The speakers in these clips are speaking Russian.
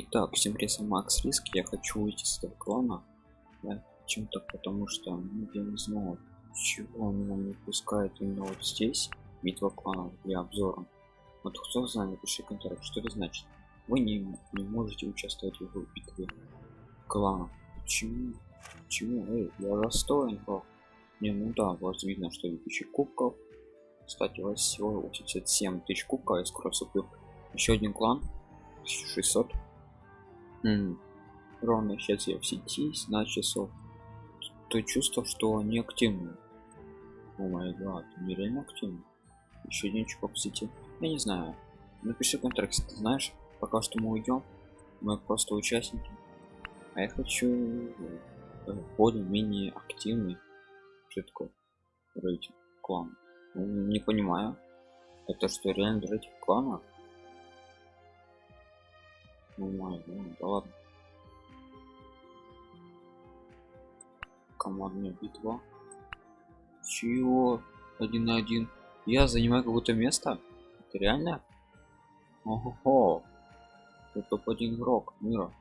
Итак, всем привет, Макс Риск. Я хочу уйти с этого клана. Да, чем-то потому что ну, я не знаю, чего он меня не пускает именно вот здесь. Битва кланов для обзора. Вот кто знает, напиши комментарий, что это значит. Вы не, не можете участвовать в битве кланов. Почему? Почему? Эй, я расстроен, бро. Не, ну да, вас видно, что 2000 кубков. Кстати, у вас всего 87 тысяч кубков, я скоро вступлю. Еще один клан. 1600 Ровно сейчас я в сети на часов. То чувство что они активны. О май гад нереально активны. Еще один чувак в сети. Я не знаю. Напиши контракт ты знаешь пока что мы уйдем мы просто участники. А я хочу э, более-менее активный что такое рейтинг клан не понимаю. Это что реально рейтинг клана ну май ну да ладно. Командная битва. Чего? Один на один. Я занимаю какое-то место? Это реально? Ого это топ-1 игрок мира.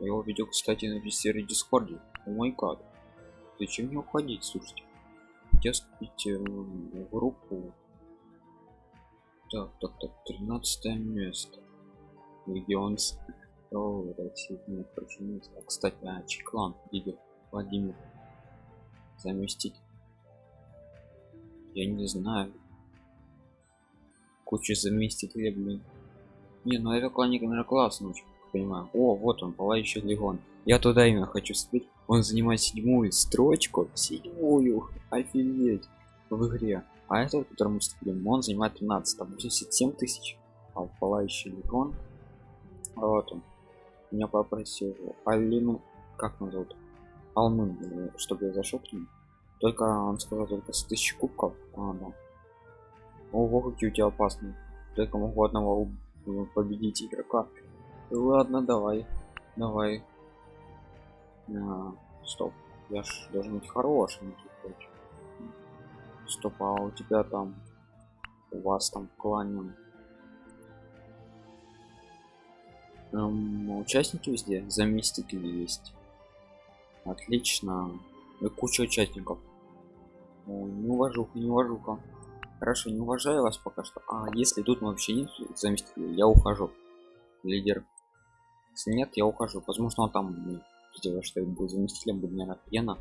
Я его видел кстати на сервере дискорде. О мой гад. Зачем мне уходить слушайте? Я вступить в группу. Так так так 13 место Почему? Кстати, а, Чеклан, лидер Владимир. Заместить. Я не знаю. Куча заместителей, блин. Не, ну это кланик, наверное, классно, очень понимаю. О, вот он, пылающий легон. Я туда именно хочу вступить. Он занимает седьмую строчку. Седьмую. Офигеть. В игре. А этот, который мы вступили, он занимает 13. Там 87 тысяч. А пылающий легон вот он меня попросил алину как он зовут? Алмын чтобы я зашел к нему. Только он сказал только с тысячи кубков. А, да. ого какие у тебя опасные. Только могу одного победить игрока. Ладно давай. Давай. А, стоп. Я ж должен быть хорошим стоп а у тебя там у вас там в эм, участники везде заместители есть. Отлично. И куча участников. О, не уважуха не уважуха. Хорошо не уважаю вас пока что. А если тут вообще нет заместителей я ухожу. Лидер. Если нет я ухожу. Возможно он там сделаю что я буду заместителем буду наверное пьяно.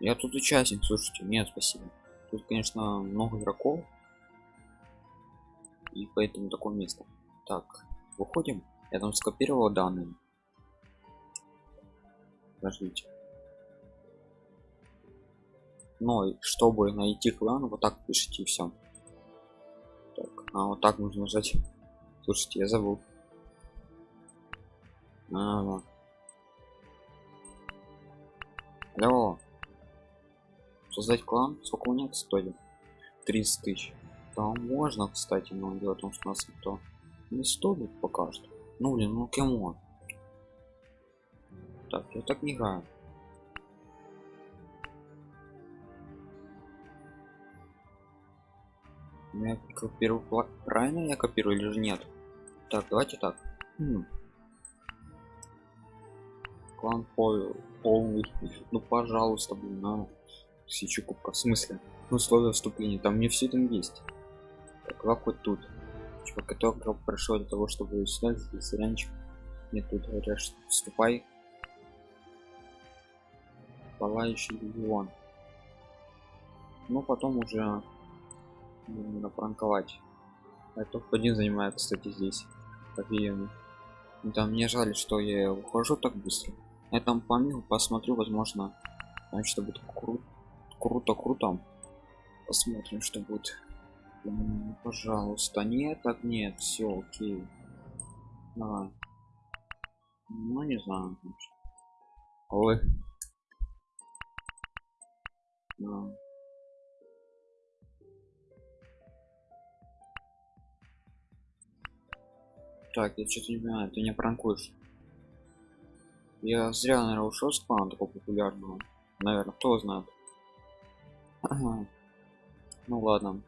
Я тут участник слушайте. Нет спасибо. Тут конечно много игроков. И поэтому такое место. Так выходим я там скопировал данные подождите но чтобы найти клан вот так пишите все так, а вот так нужно нажать слушайте я забыл а, вот. Алло. Создать клан? Сколько у них стоит? 30 тысяч. Да, можно, кстати, но дело в том, что у нас никто не стоит пока что. Ну блин, ну кем Так, я так не играю. Я копирую правильно я копирую или же нет? Так, давайте так. Хм. Клан пол полный. Ну пожалуйста, блин, на тысячу кубка. В смысле? Ну, условия вступления. Там мне все там есть. Так, как тут типа который прошел для того чтобы снять здесь раньше. Мне тут говорят что вступай. Пылающий легион ну потом уже нужно пранковать. Это один занимает кстати здесь офигенно ну, там мне жаль что я ухожу так быстро. Я там помимо посмотрю возможно там будет кру круто круто посмотрим что будет пожалуйста. Нет так нет все окей. Давай. Ну не знаю ой. Да. так я что-то не понимаю ты не пранкуешь. Я зря наверное ушел с клана такого популярного. Наверное кто знает. Ага. ну ладно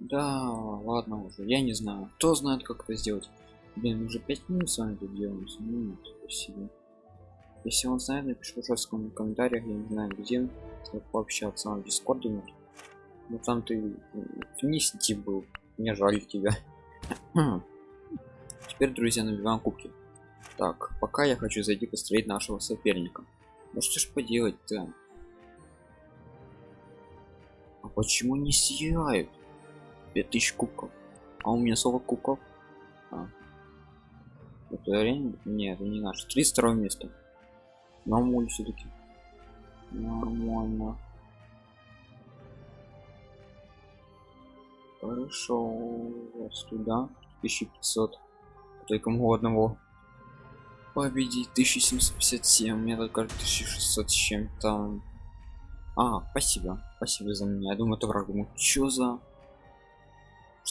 да ладно уже я не знаю кто знает как это сделать Блин, уже 5 минут с вами тут делаем. Ну, спасибо. Если он знает, напишу в комментариях, я не знаю где, чтобы пообщаться в дискорде нет. Ну там ты вниз идти был, мне жаль тебя. Теперь, друзья, набиваем кубки. Так, пока я хочу зайти посмотреть нашего соперника. Ну что ж поделать-то? А почему не сияют? 5000 кубков. А у меня 40 кубков. А. Это арена? Нет, это не наш. 32 место. Нормально все-таки. Нормально. Хорошо. Вот сюда. 1500. Только могу одного победить 1757 мне только 1600 с чем-то а спасибо спасибо за меня я думаю это враг думаю что за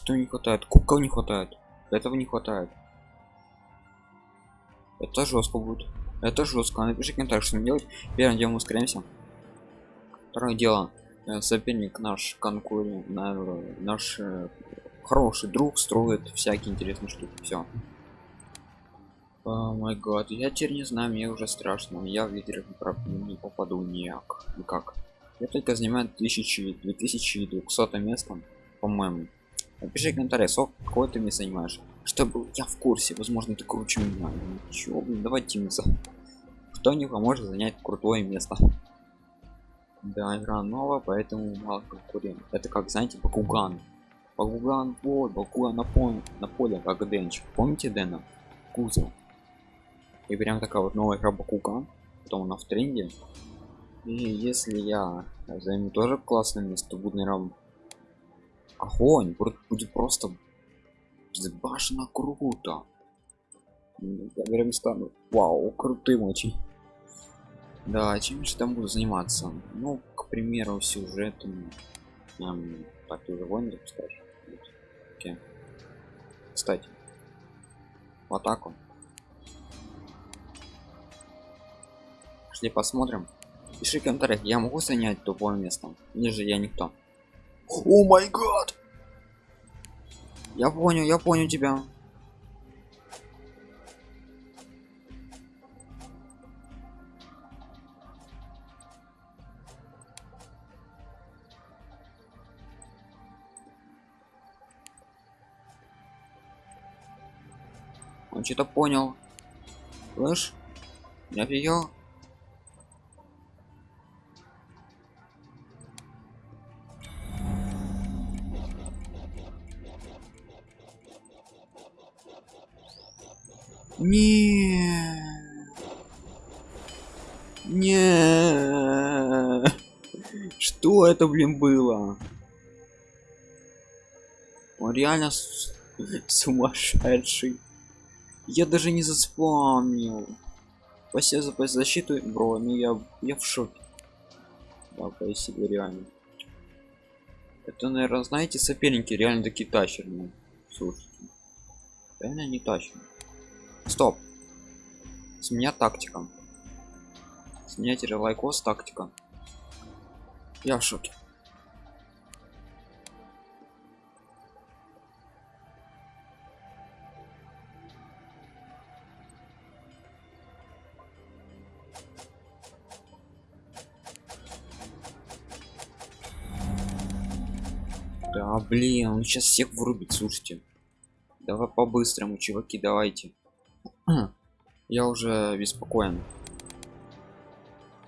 что не хватает кубков не хватает этого не хватает это жестко будет это жестко напиши комментарий что делать первым делом ускоряемся второе дело э, соперник наш конкурент наш э, хороший друг строит всякие интересные штуки все о май гад, я теперь не знаю, мне уже страшно. Я в лидерах не попаду никак. никак. Я только занимаю 1000, 2200 место, по-моему. Напиши комментарий, сколько какой ты мне занимаешь. Чтобы я в курсе, возможно, ты круче меня. Ничего, блин, давай тимиться. Кто не поможет занять крутое место. Да, игра новая, поэтому мало конкурент. Это как, знаете, Бакуган. Бакуган, вот, Бакуган на поле, на поле, как Денч. Помните Дэна? Кузов и прям такая вот новая игра Бакуган потом она в тренде и если я займу тоже классное место будет наверное огонь будет просто башенно круто прям стану вау крутым очень да чем же там буду заниматься ну к примеру сюжетом эм, так уже войны запускаешь Окей. кстати в атаку Пошли посмотрим. Пиши в комментариях, я могу занять тупое место? Или же я никто? О май гад! Я понял, я понял тебя. Он что-то понял. Слышь? Я офигел. Не. Не. Что это, блин, было? Он реально с... сумасшедший. Я даже не заспомнил. Спасибо за защиту, бро. Ну я, я в шоке. Да, спасибо, реально. Это, наверное, знаете, соперники реально такие тащерные. Слушайте. Реально не тащерные. Стоп. С меня тактика. С меня теперь лайкос тактика. Я в шоке. Да блин, он сейчас всех врубит, слушайте. Давай по-быстрому, чуваки, давайте. Я уже беспокоен.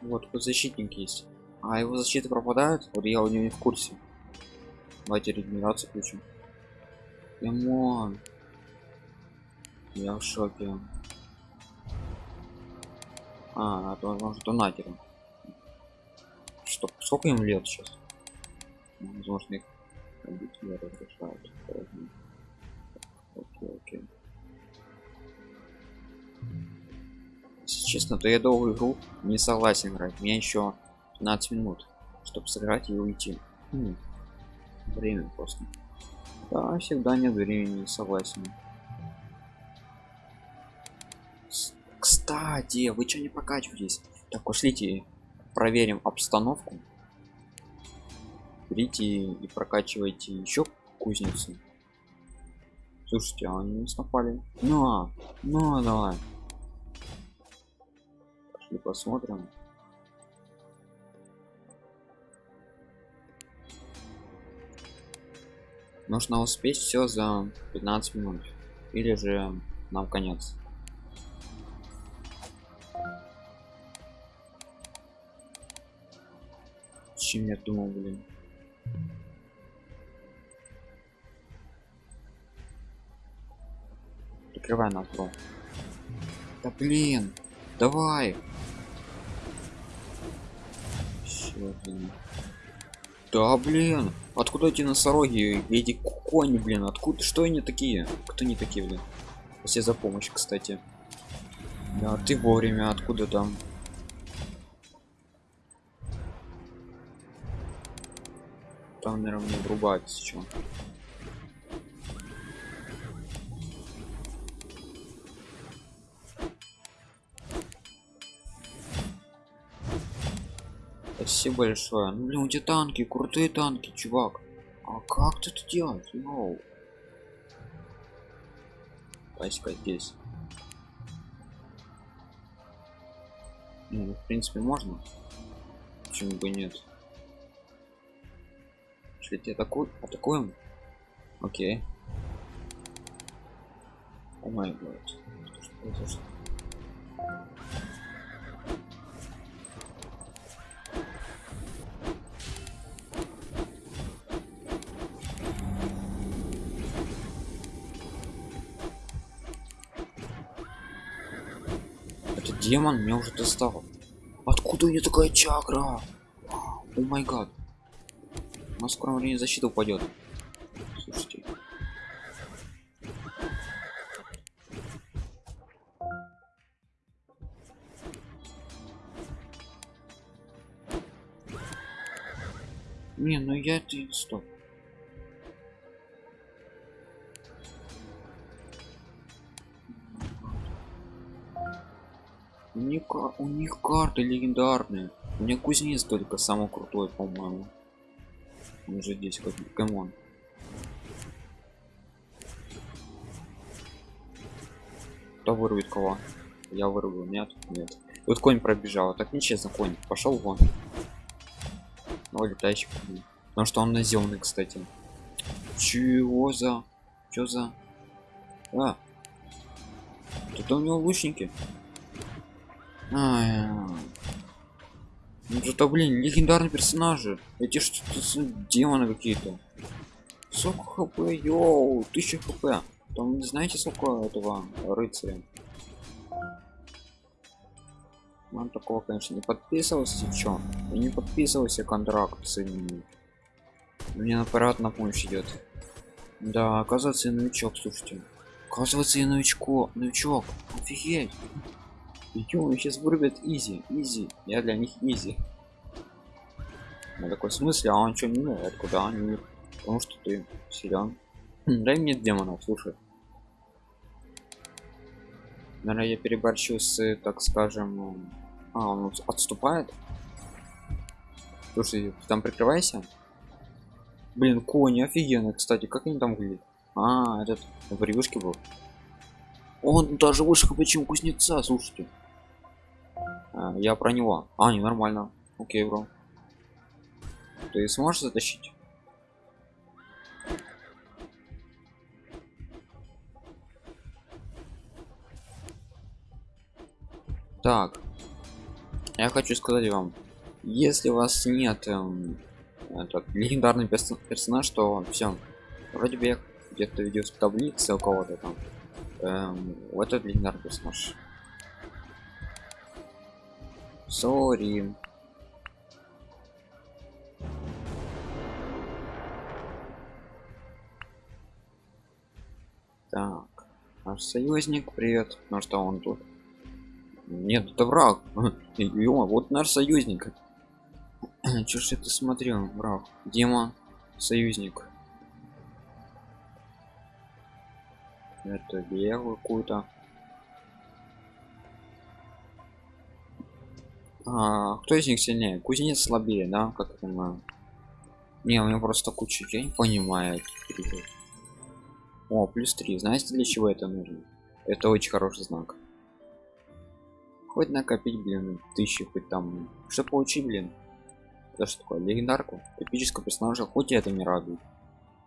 Вот тут защитник есть. А его защиты пропадают? Вот я у него не в курсе. Давайте регенерацию включим. Лимон. Я в шоке. А, это возможно донатером. Что, сколько им лет сейчас? Возможно их разрешают. Окей, окей. Честно то я долгую игру не согласен играть мне еще 15 минут чтобы сыграть и уйти хм. время просто да всегда нет времени согласен кстати вы что не покачиваетесь так пошлите проверим обстановку берите и прокачивайте еще кузницу Слушайте, а они нас напали. Ну, ну, давай. Пошли посмотрим. Нужно успеть все за 15 минут. Или же нам конец. Чем я думал, блин. Прикрывай нас. Да блин, давай. Да блин, откуда эти носороги, эти кони, блин, откуда, что они такие? Кто они такие, блин? Все за помощь, кстати. Да, ты вовремя, откуда там? Там, наверное, мне врубать сейчас. Спасибо большое. Ну, блин, у тебя танки, крутые танки, чувак. А как ты это делаешь? Йоу. Паська здесь. Ну, в принципе, можно. Почему бы нет? Если тебя атаку... атакуем? Окей. О май гад. Что? Демон меня уже достал. Откуда у нее такая чакра? О май гад. У нас в скором защита упадет. Слушайте. Не, ну я ты стоп. Них, у них карты легендарные. У меня кузнец только самый крутой, по-моему. Он же здесь как common. Кто вырвет кого? Я вырву, нет? Нет. Вот конь пробежал, так нечестно конь. Пошел вон. О, летающий конь. Потому что он наземный, кстати. Чего за? Чё за? А. Тут у него лучники. Ай, ну это, блин, легендарные персонажи. Эти что-то демоны какие-то. Сколько хп, йоу, 1000 хп. Там не знаете сколько этого рыцаря? Он такого, конечно, не подписывался, чё? Я не подписывался контракт с ними. Мне аппарат на помощь идет. Да, оказывается, я новичок, слушайте. Оказывается, я новичко, новичок. Офигеть. Ё, сейчас вырубят easy, easy. Я для них easy. На такой смысле, а он что не знает, куда они? Потому что ты силен. Хм, Дай мне демонов, слушай. Наверное, я переборщу с, так скажем... А, он от- отступает? Слушай, там прикрывайся. Блин, кони офигенно, кстати, как они там выглядят? А, этот в превьюшке был. Он даже выше чем кузнеца, слушайте. А, я про него. А, не нормально. Окей, бро. Ты сможешь затащить? Так. Я хочу сказать вам, если у вас нет эм, этот легендарный перс- персонаж, то все. Вроде бы я где-то видел в таблице у кого-то там. Эм, вот этот легендарный персонаж. Сори. Так, наш союзник, привет. Ну что он тут? Нет, это враг. Ё, вот наш союзник. Чё ж это смотрел, враг? Дима, союзник. Это белую какую-то. А, кто из них сильнее? Кузнец слабее, да, как я понимаю. Не, у него просто куча, я не о плюс 3 знаете для чего это нужно? Это очень хороший знак. Хоть накопить блин тысячи хоть там. Что получить блин? Это что такое легендарку? Эпического персонажа хоть и это не радует.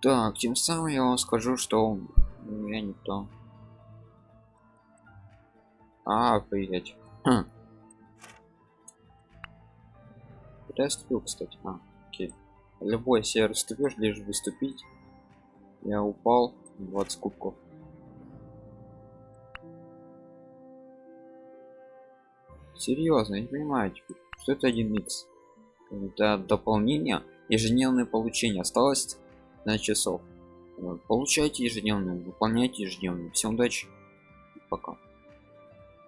Так тем самым я вам скажу что я не то. А приять хм. Куда я ступил кстати а, окей любой сервис ступишь лишь выступить я упал 20 кубков. Серьезно не понимаю теперь что это 1 x это дополнение ежедневное получение. Осталось на часов. Получайте ежедневно выполняйте ежедневно всем удачи. Пока